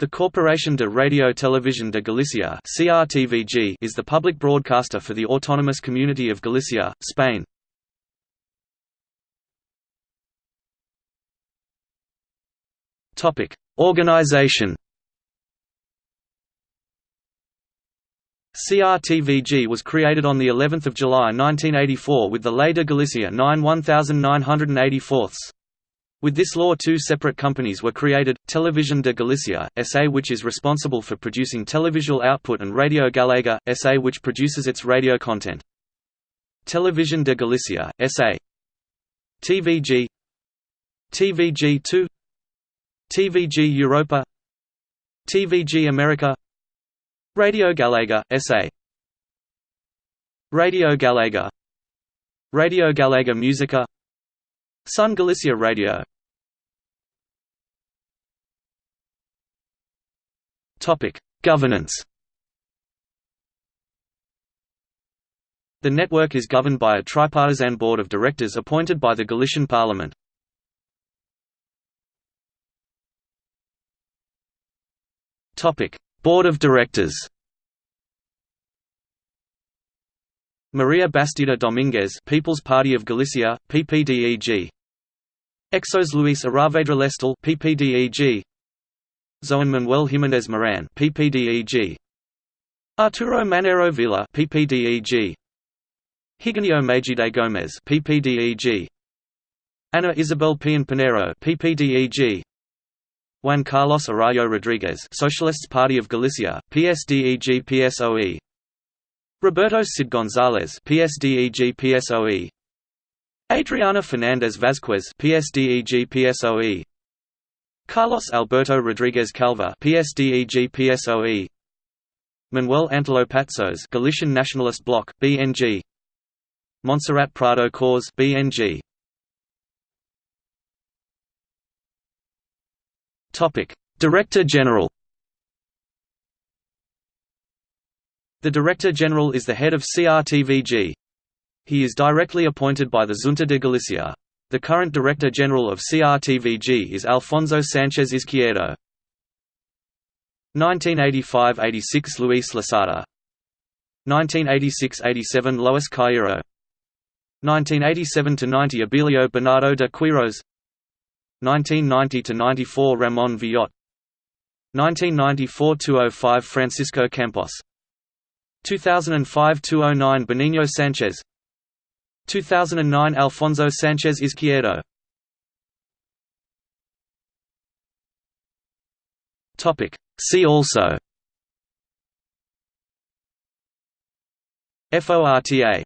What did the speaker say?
The Corporación de Radio Televisión de Galicia (CRTVG) is the public broadcaster for the autonomous community of Galicia, Spain. Topic: Organization. CRTVG was created on the 11th of July 1984 with the Ley de Galicia 9 1984. With this law two separate companies were created, Televisión de Galicia, SA which is responsible for producing televisual output and Radio Galega, SA which produces its radio content. Televisión de Galicia, SA TVG TVG2 TVG Europa. TVG America. Radio Galega, SA Radio Galega. Radio Galega Musica. Son Galicia Radio Governance. The network is governed by a tripartisan board of directors appointed by the Galician Parliament. Topic: Board of Directors. Maria Bastida Dominguez, People's Party of Galicia, PPDEG. Exos Luis Aravedra Lestal, PPDEG. Zoan Manuel Jiménez Moran, PPDEG. Arturo Manero Villa, PPDEG. Higinio Magide Gomez, PPDEG. Ana Isabel Pian Pinero, PPDEG. Juan Carlos Arroyo Rodriguez, Socialists Party of Galicia, PSDEG PSOE. Roberto Cid González, PSDEG PSOE. Adriana Fernandez Vázquez, PSDEG PSOE. Carlos Alberto Rodriguez Calva PSDEG PSOE Manuel Antelo Patzos Galician Nationalist Bloc BNG Montserrat Prado Cause BNG Topic Director General The Director General is the head of CRTVG. He is directly appointed by the Junta de Galicia. The current Director General of CRTVG is Alfonso Sanchez Izquierdo. 1985–86 Luis Losada. 1986–87 Lois Cairo. 1987–90 Abilio Bernardo de Quiros 1990–94 Ramon Villot. 1994–205 Francisco Campos. 2005–209 Benigno Sanchez 2009 Alfonso Sanchez Izquierdo Topic. See also. FORTA